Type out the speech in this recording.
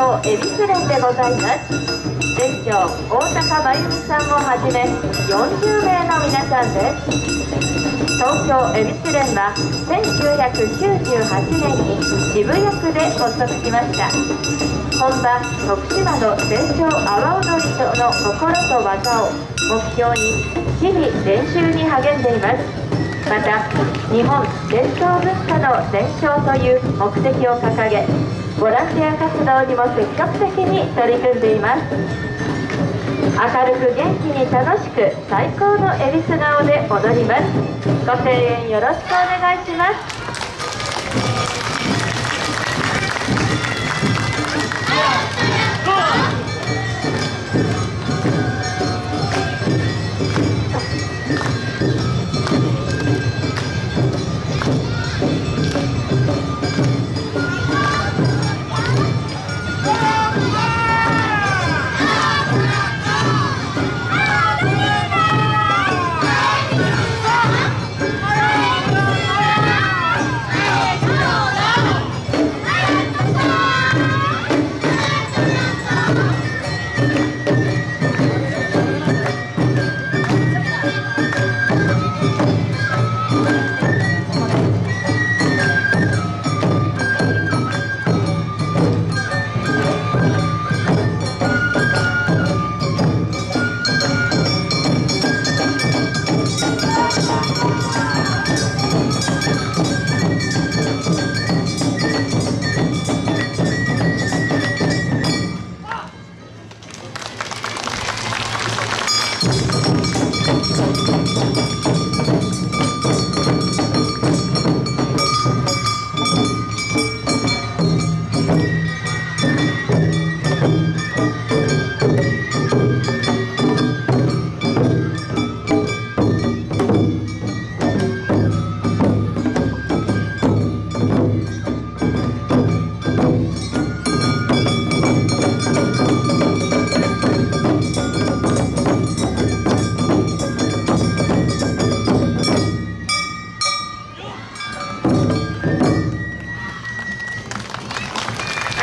京恵比寿連でございます。店長大高真由美さんをはじめ40名の皆さんです。東京恵比寿連は1998年に渋谷区で発足しました。本場徳島の伝承阿波踊りとの心と技を目標に日々練習に励んでいます。また日本伝統文化の伝承という目的を掲げボランティア活動にも積極的に取り組んでいます。明るく元気に楽しく最高のえりす顔で踊ります。ご声援よろしくお願いします。